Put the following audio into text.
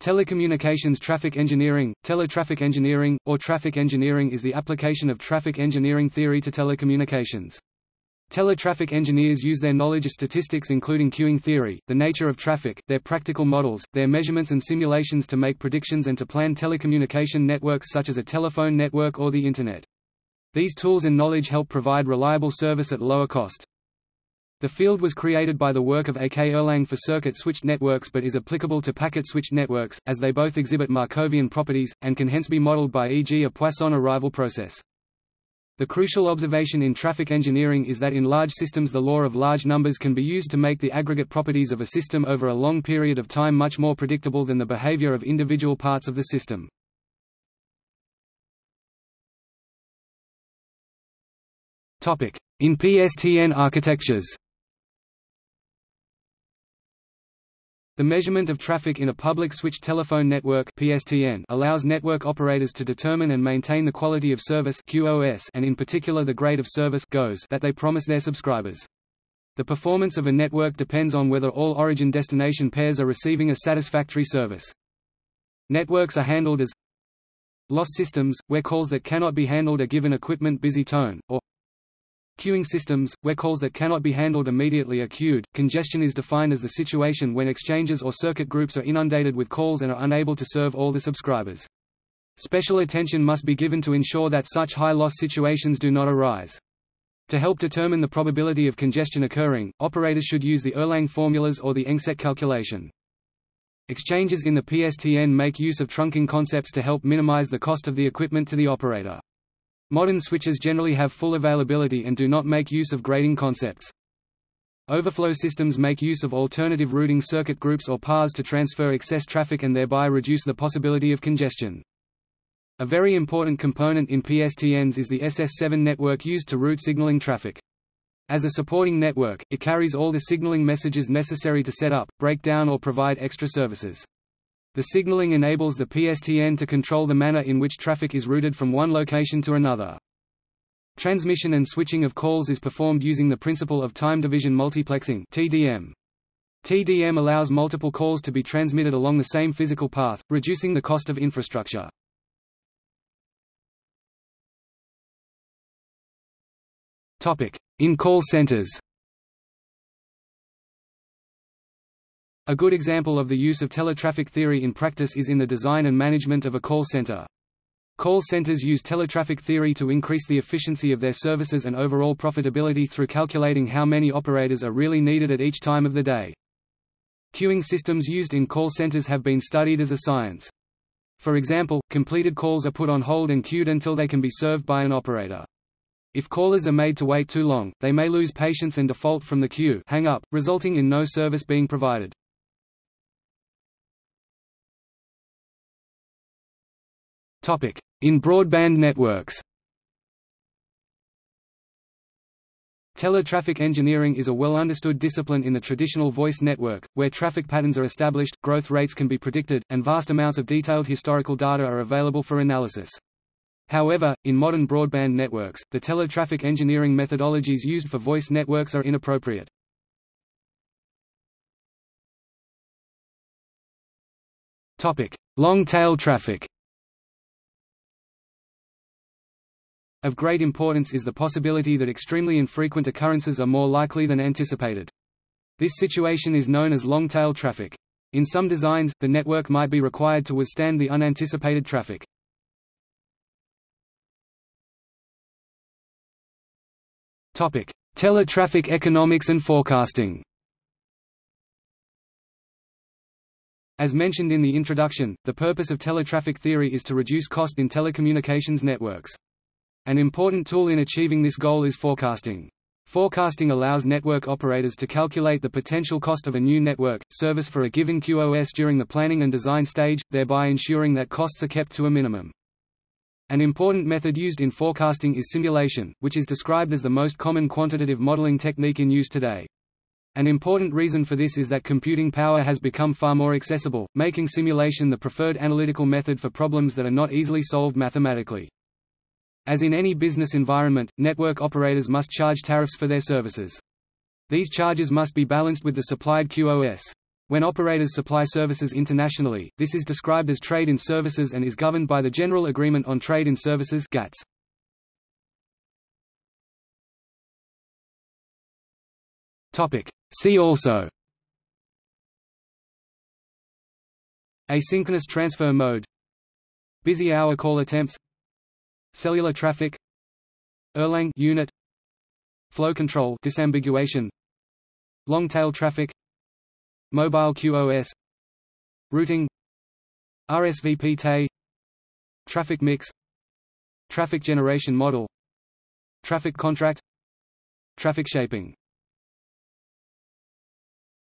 Telecommunications traffic engineering, teletraffic engineering, or traffic engineering is the application of traffic engineering theory to telecommunications. Teletraffic engineers use their knowledge of statistics including queuing theory, the nature of traffic, their practical models, their measurements and simulations to make predictions and to plan telecommunication networks such as a telephone network or the Internet. These tools and knowledge help provide reliable service at lower cost. The field was created by the work of A. K. Erlang for circuit-switched networks but is applicable to packet-switched networks, as they both exhibit Markovian properties, and can hence be modeled by e.g. a Poisson arrival process. The crucial observation in traffic engineering is that in large systems the law of large numbers can be used to make the aggregate properties of a system over a long period of time much more predictable than the behavior of individual parts of the system. In PSTN architectures The measurement of traffic in a public switched telephone network (PSTN) allows network operators to determine and maintain the quality of service (QoS) and in particular the grade of service (GoS) that they promise their subscribers. The performance of a network depends on whether all origin-destination pairs are receiving a satisfactory service. Networks are handled as loss systems, where calls that cannot be handled are given equipment busy tone, or Queuing systems, where calls that cannot be handled immediately are queued. Congestion is defined as the situation when exchanges or circuit groups are inundated with calls and are unable to serve all the subscribers. Special attention must be given to ensure that such high-loss situations do not arise. To help determine the probability of congestion occurring, operators should use the Erlang formulas or the EngSet calculation. Exchanges in the PSTN make use of trunking concepts to help minimize the cost of the equipment to the operator. Modern switches generally have full availability and do not make use of grading concepts. Overflow systems make use of alternative routing circuit groups or paths to transfer excess traffic and thereby reduce the possibility of congestion. A very important component in PSTNs is the SS7 network used to route signaling traffic. As a supporting network, it carries all the signaling messages necessary to set up, break down or provide extra services. The signaling enables the PSTN to control the manner in which traffic is routed from one location to another. Transmission and switching of calls is performed using the principle of time division multiplexing TDM. TDM allows multiple calls to be transmitted along the same physical path, reducing the cost of infrastructure. In call centers A good example of the use of teletraffic theory in practice is in the design and management of a call center. Call centers use teletraffic theory to increase the efficiency of their services and overall profitability through calculating how many operators are really needed at each time of the day. Queuing systems used in call centers have been studied as a science. For example, completed calls are put on hold and queued until they can be served by an operator. If callers are made to wait too long, they may lose patience and default from the queue hang up, resulting in no service being provided. In broadband networks Teletraffic engineering is a well-understood discipline in the traditional voice network, where traffic patterns are established, growth rates can be predicted, and vast amounts of detailed historical data are available for analysis. However, in modern broadband networks, the teletraffic engineering methodologies used for voice networks are inappropriate. Long-tail traffic Of great importance is the possibility that extremely infrequent occurrences are more likely than anticipated. This situation is known as long-tail traffic. In some designs, the network might be required to withstand the unanticipated traffic. Teletraffic economics and forecasting As mentioned in the introduction, the purpose of teletraffic theory is to reduce cost in telecommunications networks. An important tool in achieving this goal is forecasting. Forecasting allows network operators to calculate the potential cost of a new network, service for a given QoS during the planning and design stage, thereby ensuring that costs are kept to a minimum. An important method used in forecasting is simulation, which is described as the most common quantitative modeling technique in use today. An important reason for this is that computing power has become far more accessible, making simulation the preferred analytical method for problems that are not easily solved mathematically. As in any business environment, network operators must charge tariffs for their services. These charges must be balanced with the supplied QoS. When operators supply services internationally, this is described as trade in services and is governed by the General Agreement on Trade in Services GATS. Topic. See also Asynchronous transfer mode Busy hour call attempts Cellular traffic Erlang unit Flow control disambiguation Long tail traffic Mobile QoS Routing RSVP Traffic mix Traffic generation model Traffic contract Traffic shaping